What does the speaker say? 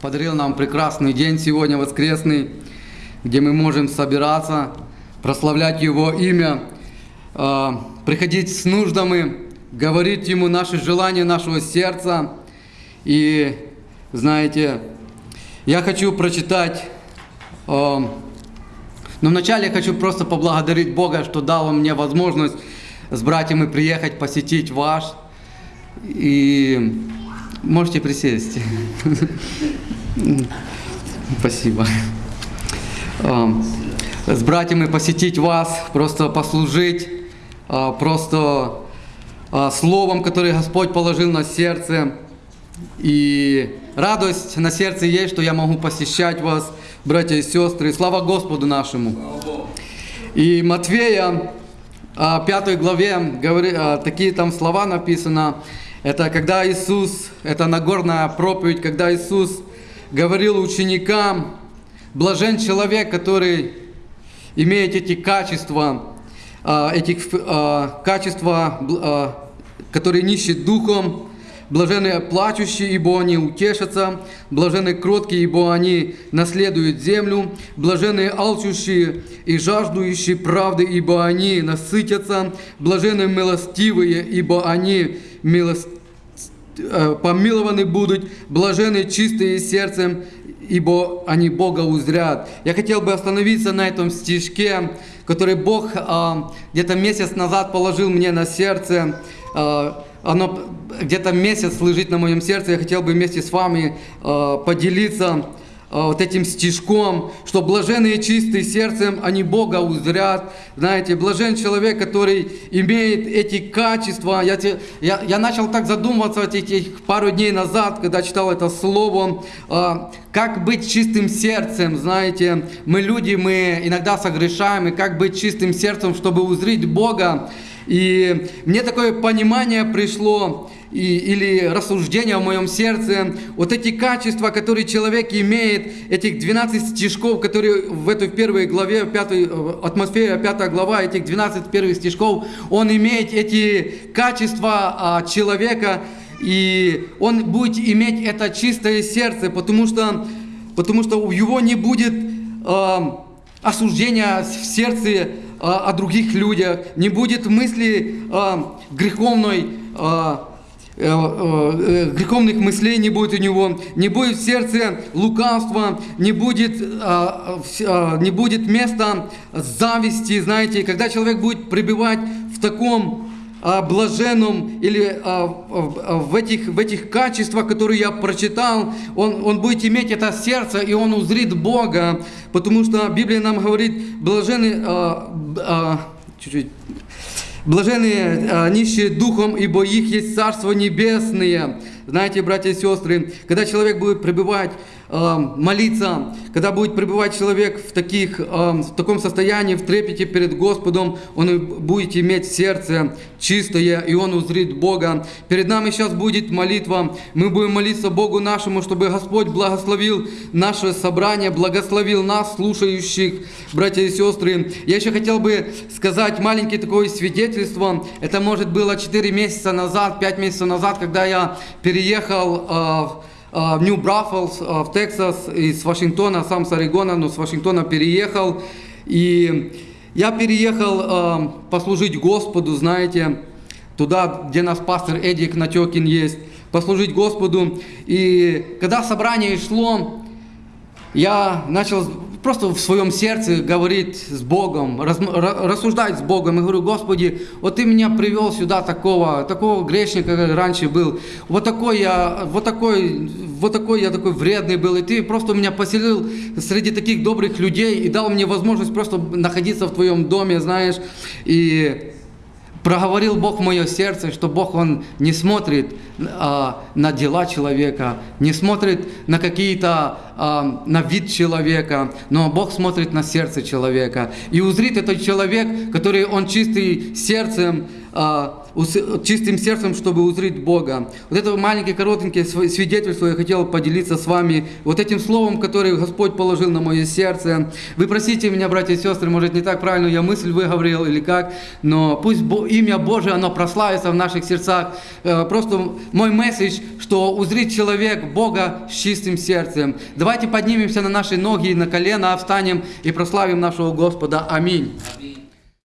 подарил нам прекрасный день сегодня, воскресный, где мы можем собираться, прославлять Его имя, э, приходить с нуждами, говорить Ему наши желания нашего сердца. И, знаете, я хочу прочитать, э, но вначале я хочу просто поблагодарить Бога, что дал мне возможность с братьями приехать, посетить ваш. И можете присесть. Спасибо. А, С братьями посетить вас, просто послужить, а, просто а, словом, которое Господь положил на сердце. И радость на сердце есть, что я могу посещать вас, братья и сестры. Слава Господу нашему. И Матвея, а, пятой главе, говори- такие там слова написано. Это когда Иисус, это Нагорная проповедь, когда Иисус говорил ученикам, блажен человек, который имеет эти качества, а, эти а, качества, а, которые нищие духом, блаженные плачущие, ибо они утешатся, блаженные кроткие, ибо они наследуют землю, блаженные алчущие и жаждущие правды, ибо они насытятся, блаженные милостивые, ибо они милост... э, помилованы будут, блаженные чистые сердцем, ибо они Бога узрят. Я хотел бы остановиться на этом стишке, который Бог а, где-то месяц назад положил мне на сердце. Оно где-то месяц лежит на моем сердце. Я хотел бы вместе с вами а, поделиться а, вот этим стишком, что блаженные чистые сердцем, они Бога узрят. Знаете, блажен человек, который имеет эти качества. Я, я, я начал так задумываться вот этих пару дней назад, когда читал это слово, а, как быть чистым сердцем, знаете. Мы люди, мы иногда согрешаем, и как быть чистым сердцем, чтобы узреть Бога. И мне такое понимание пришло, и, или рассуждение в моем сердце, вот эти качества, которые человек имеет, этих 12 стишков, которые в этой первой главе, в пятой, э, Матфея, 5 глава, этих 12 первых стишков, он имеет эти качества а, человека, и он будет иметь это чистое сердце, потому что, потому что у него не будет а, осуждения в сердце а, о других людях, не будет мысли а, греховной, а, э, э, греховных мыслей не будет у него, не будет в сердце лукавства, не будет, а, а, не будет места зависти, знаете, когда человек будет пребывать в таком а, блаженном или а, в- а, в, этих, в этих качествах, которые я прочитал, он, он будет иметь это сердце, и он узрит Бога, потому что Библия нам говорит, блаженны, а, а, чуть-чуть, Блаженные нищие духом, ибо их есть Царство Небесное. Знаете, братья и сестры, когда человек будет пребывать, а, молиться, когда будет пребывать человек в, таких, а, в таком состоянии, в трепете перед Господом, он будет иметь сердце чистое, и он узрит Бога. Перед нами сейчас будет молитва. Мы будем молиться Богу нашему, чтобы Господь благословил наше собрание, благословил нас, слушающих, братья и сестры. Я еще хотел бы сказать маленькое такое свидетельство. Это, может, было 4 месяца назад, 5 месяцев назад, когда я переехал а, в а, в Нью-Браффалс, а, в Техас, из Вашингтона, сам с Орегона, но с Вашингтона переехал. И я переехал а, послужить Господу, знаете, туда, где нас пастор Эдик Натекин есть, послужить Господу. И когда собрание шло, я начал просто в своем сердце говорить с Богом, раз- ра- рассуждать с Богом. И говорю, Господи, вот Ты меня привел сюда такого, такого грешника, как раньше был. Вот такой я, вот такой, вот такой я такой вредный был. И Ты просто меня поселил среди таких добрых людей и дал мне возможность просто находиться в Твоем доме, знаешь. И проговорил Бог мое сердце, что Бог, Он не смотрит а, на дела человека, не смотрит на какие-то, а, на вид человека, но Бог смотрит на сердце человека. И узрит этот человек, который Он чистый сердцем, чистым сердцем, чтобы узреть Бога. Вот это маленькое, коротенькое св- свидетельство я хотел поделиться с вами. Вот этим словом, которое Господь положил на мое сердце. Вы простите меня, братья и сестры, может не так правильно я мысль выговорил или как, но пусть имя Божие, оно прославится в наших сердцах. Э, Просто мой месседж, что узрит человек Бога с чистым сердцем. Давайте поднимемся на наши ноги и на колено, встанем и прославим нашего Господа. Аминь.